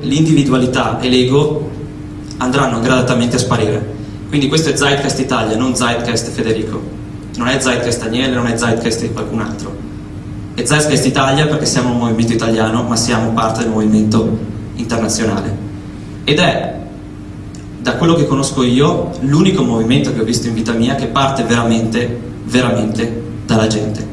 L'individualità e l'ego andranno gradatamente a sparire. Quindi questo è Zeitgeist Italia, non Zeitgeist Federico. Non è Zeitgeist Daniele, non è Zeitgeist di qualcun altro. È Zeitgeist Italia perché siamo un movimento italiano, ma siamo parte del movimento internazionale. Ed è, da quello che conosco io, l'unico movimento che ho visto in vita mia che parte veramente, veramente dalla gente.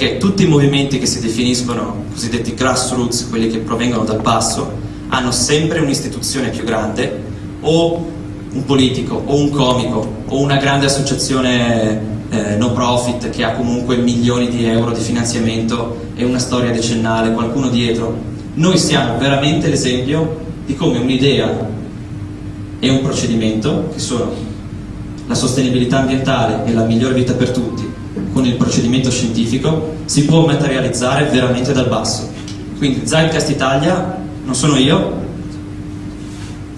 Perché tutti i movimenti che si definiscono cosiddetti grassroots, quelli che provengono dal basso, hanno sempre un'istituzione più grande o un politico o un comico o una grande associazione eh, no profit che ha comunque milioni di euro di finanziamento e una storia decennale, qualcuno dietro. Noi siamo veramente l'esempio di come un'idea e un procedimento, che sono la sostenibilità ambientale e la migliore vita per tutti, con il procedimento scientifico, si può materializzare veramente dal basso. Quindi Zeitgeist Italia non sono io,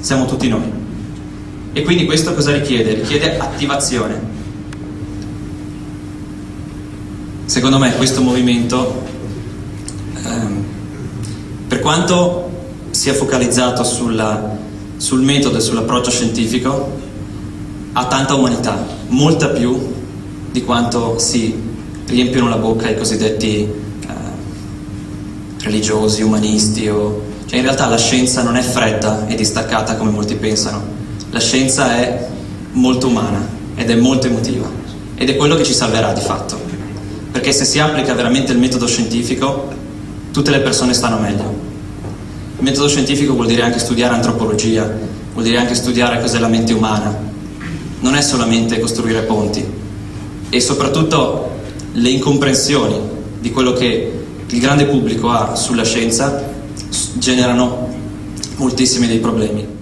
siamo tutti noi. E quindi questo cosa richiede? Richiede attivazione. Secondo me questo movimento, ehm, per quanto sia focalizzato sulla, sul metodo e sull'approccio scientifico, ha tanta umanità, molta più di quanto si riempiono la bocca i cosiddetti eh, religiosi, umanisti o cioè in realtà la scienza non è fredda e distaccata come molti pensano, la scienza è molto umana ed è molto emotiva ed è quello che ci salverà di fatto, perché se si applica veramente il metodo scientifico tutte le persone stanno meglio. Il metodo scientifico vuol dire anche studiare antropologia, vuol dire anche studiare cos'è la mente umana, non è solamente costruire ponti e soprattutto le incomprensioni di quello che il grande pubblico ha sulla scienza generano moltissimi dei problemi.